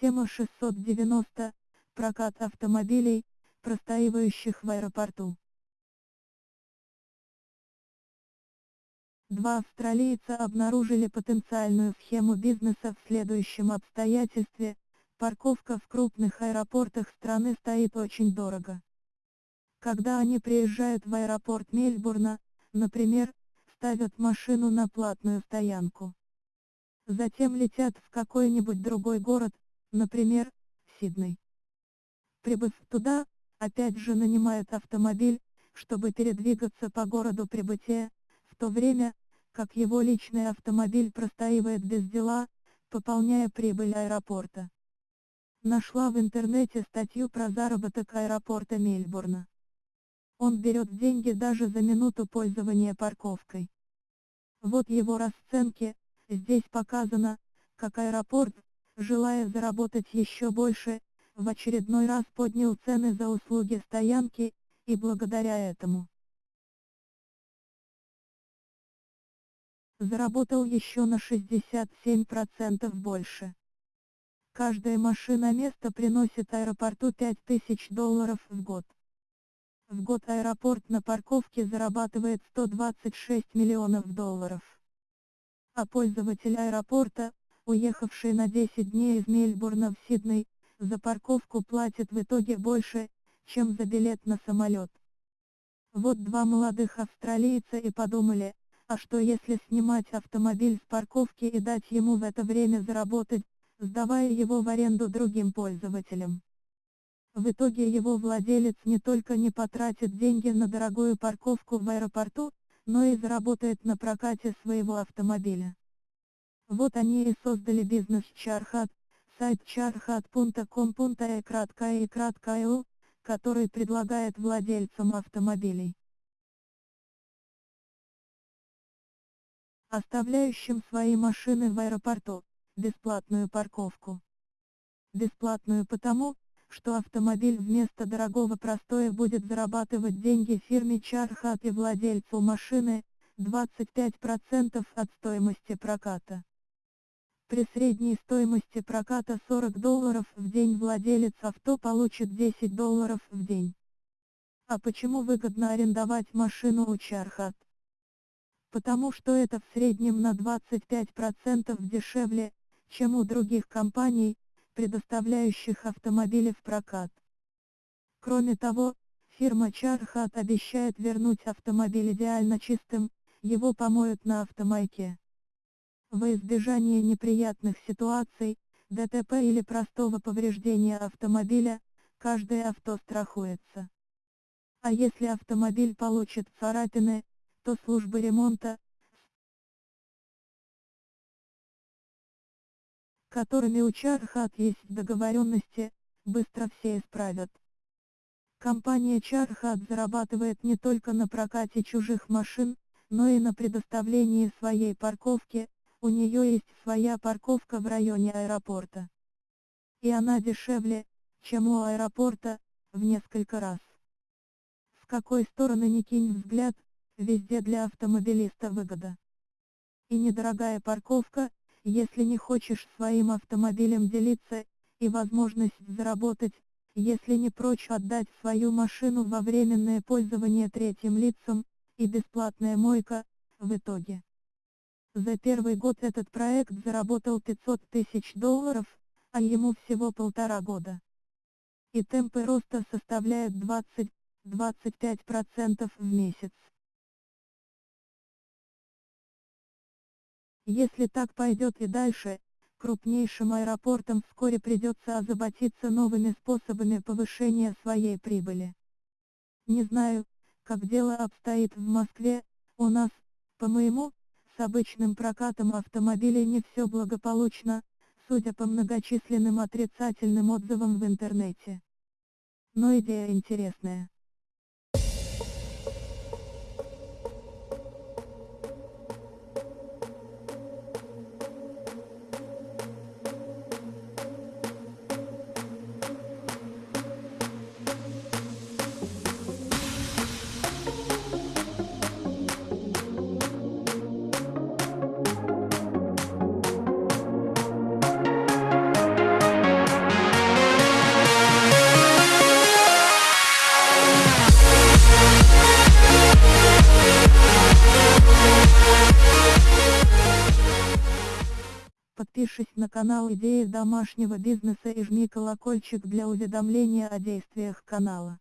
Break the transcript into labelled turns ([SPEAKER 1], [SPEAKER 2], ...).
[SPEAKER 1] Тема 690. Прокат автомобилей, простаивающих в аэропорту. Два австралийца обнаружили потенциальную схему бизнеса в следующем обстоятельстве, парковка в крупных аэропортах страны стоит очень дорого. Когда они приезжают в аэропорт Мельбурна, например, ставят машину на платную стоянку. Затем летят в какой-нибудь другой город, например, Сидней. Прибыв туда, опять же нанимают автомобиль, чтобы передвигаться по городу прибытия, в то время, как его личный автомобиль простаивает без дела, пополняя прибыль аэропорта. Нашла в интернете статью про заработок аэропорта Мельбурна. Он берет деньги даже за минуту пользования парковкой. Вот его расценки, здесь показано, как аэропорт, желая заработать еще больше, в очередной раз поднял цены за услуги стоянки, и благодаря этому заработал еще на 67% больше. Каждая машина место приносит аэропорту 5000 долларов в год. В год аэропорт на парковке зарабатывает 126 миллионов долларов. А пользователь аэропорта, уехавший на 10 дней из Мельбурна в Сидней, за парковку платит в итоге больше, чем за билет на самолет. Вот два молодых австралийца и подумали, а что если снимать автомобиль с парковки и дать ему в это время заработать, сдавая его в аренду другим пользователям. В итоге его владелец не только не потратит деньги на дорогую парковку в аэропорту, но и заработает на прокате своего автомобиля. Вот они и создали бизнес Чархат, сайт charhat.com.e который предлагает владельцам автомобилей, оставляющим свои машины в аэропорту, бесплатную парковку. Бесплатную потому, что автомобиль вместо дорогого простоя будет зарабатывать деньги фирме Чархат и владельцу машины, 25% от стоимости проката. При средней стоимости проката 40 долларов в день владелец авто получит 10 долларов в день. А почему выгодно арендовать машину у Чархат? Потому что это в среднем на 25% дешевле, чем у других компаний, предоставляющих автомобили в прокат. Кроме того, фирма Чархат обещает вернуть автомобиль идеально чистым, его помоют на автомайке. Во избежание неприятных ситуаций, ДТП или простого повреждения автомобиля, каждое авто страхуется. А если автомобиль получит царапины, то службы ремонта, которыми у Чархат есть договоренности, быстро все исправят. Компания Чархат зарабатывает не только на прокате чужих машин, но и на предоставлении своей парковки, у нее есть своя парковка в районе аэропорта. И она дешевле, чем у аэропорта, в несколько раз. С какой стороны ни кинь взгляд, везде для автомобилиста выгода. И недорогая парковка, если не хочешь своим автомобилем делиться, и возможность заработать, если не прочь отдать свою машину во временное пользование третьим лицам, и бесплатная мойка, в итоге. За первый год этот проект заработал 500 тысяч долларов, а ему всего полтора года. И темпы роста составляют 20-25% в месяц. Если так пойдет и дальше, крупнейшим аэропортам вскоре придется озаботиться новыми способами повышения своей прибыли. Не знаю, как дело обстоит в Москве, у нас, по-моему, с обычным прокатом автомобилей не все благополучно, судя по многочисленным отрицательным отзывам в интернете. Но идея интересная. Подпишись на канал Идеи домашнего бизнеса и жми колокольчик для уведомления о действиях канала.